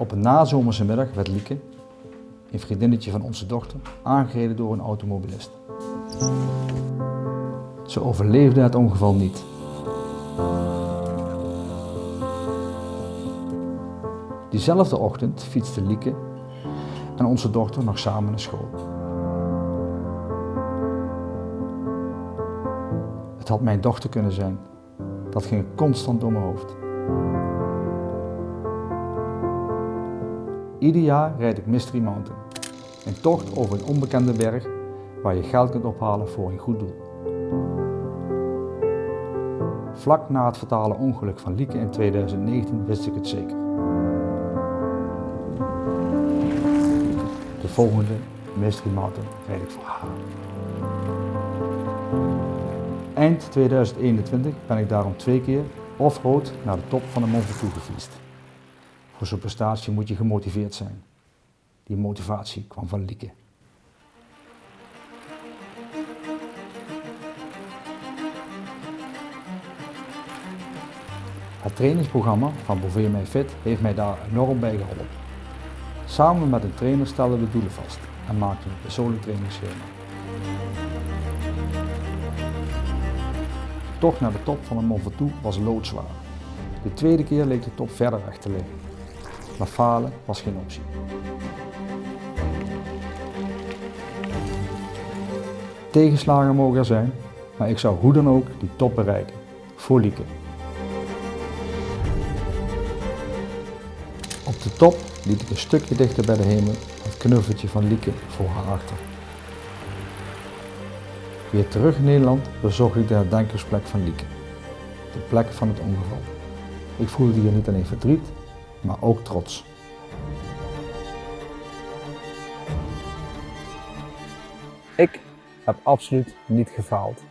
Op een nazomerse middag werd Lieke, een vriendinnetje van onze dochter, aangereden door een automobilist. Ze overleefde het ongeval niet. Diezelfde ochtend fietste Lieke en onze dochter nog samen naar school. Het had mijn dochter kunnen zijn. Dat ging constant door mijn hoofd. Ieder jaar rijd ik Mystery Mountain. Een tocht over een onbekende berg waar je geld kunt ophalen voor een goed doel. Vlak na het fatale ongeluk van Lieke in 2019 wist ik het zeker. De volgende Mystery Mountain rijd ik voor haar. Eind 2021 ben ik daarom twee keer off-road naar de top van de Mont Ventoux gefietst. Voor zo'n prestatie moet je gemotiveerd zijn. Die motivatie kwam van Lieke. Het trainingsprogramma van Bouvet Mij Fit heeft mij daar enorm bij geholpen. Samen met een trainer stelden we doelen vast en maakten een persoonlijk trainingsschema. De tocht naar de top van de Mont Ventoux was loodzwaar. De tweede keer leek de top verder weg te liggen. Maar falen was geen optie. Tegenslagen mogen er zijn, maar ik zou hoe dan ook die top bereiken. Voor Lieke. Op de top liet ik een stukje dichter bij de hemel het knuffeltje van Lieke voor haar achter. Weer terug in Nederland bezocht ik de herdenkingsplek van Lieke. De plek van het ongeval. Ik voelde hier niet alleen verdriet, maar ook trots. Ik heb absoluut niet gefaald.